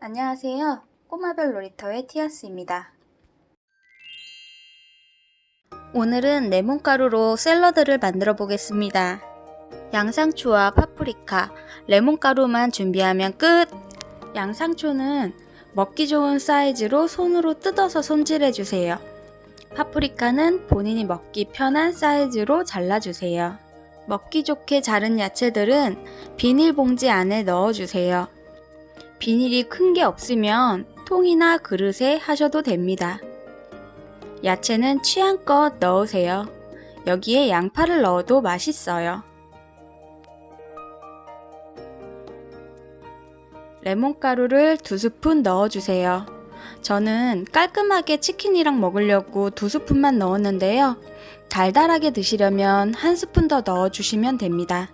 안녕하세요. 꼬마별 놀이터의 티아스입니다. 오늘은 레몬가루로 샐러드를 만들어 보겠습니다. 양상추와 파프리카, 레몬가루만 준비하면 끝! 양상추는 먹기 좋은 사이즈로 손으로 뜯어서 손질해 주세요. 파프리카는 본인이 먹기 편한 사이즈로 잘라주세요. 먹기 좋게 자른 야채들은 비닐봉지 안에 넣어주세요. 비닐이 큰 게 없으면 통이나 그릇에 하셔도 됩니다. 야채는 취향껏 넣으세요. 여기에 양파를 넣어도 맛있어요. 레몬가루를 두 스푼 넣어주세요. 저는 깔끔하게 치킨이랑 먹으려고 두 스푼만 넣었는데요. 달달하게 드시려면 한 스푼 더 넣어주시면 됩니다.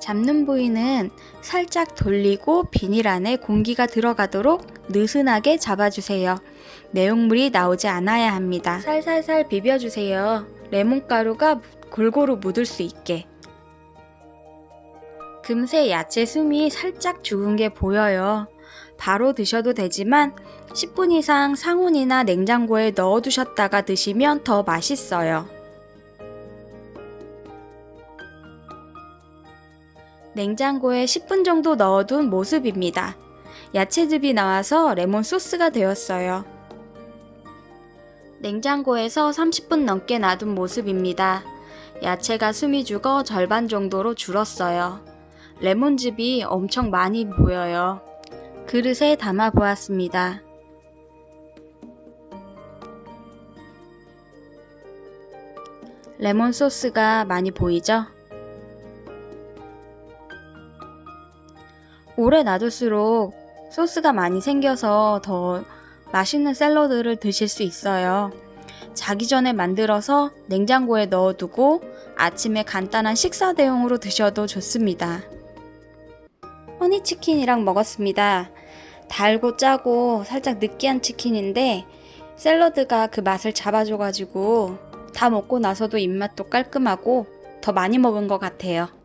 잡는 부위는 살짝 돌리고 비닐 안에 공기가 들어가도록 느슨하게 잡아주세요. 내용물이 나오지 않아야 합니다. 살살살 비벼주세요. 레몬가루가 골고루 묻을 수 있게. 금세 야채 숨이 살짝 죽은 게 보여요. 바로 드셔도 되지만 10분 이상 상온이나 냉장고에 넣어두셨다가 드시면 더 맛있어요. 냉장고에 10분 정도 넣어둔 모습입니다. 야채즙이 나와서 레몬 소스가 되었어요. 냉장고에서 30분 넘게 놔둔 모습입니다. 야채가 숨이 죽어 절반 정도로 줄었어요. 레몬즙이 엄청 많이 보여요. 그릇에 담아 보았습니다. 레몬 소스가 많이 보이죠? 오래 놔둘수록 소스가 많이 생겨서 더 맛있는 샐러드를 드실 수 있어요. 자기 전에 만들어서 냉장고에 넣어두고 아침에 간단한 식사 대용으로 드셔도 좋습니다. 허니치킨이랑 먹었습니다. 달고 짜고 살짝 느끼한 치킨인데 샐러드가 그 맛을 잡아줘가지고 다 먹고 나서도 입맛도 깔끔하고 더 많이 먹은 것 같아요.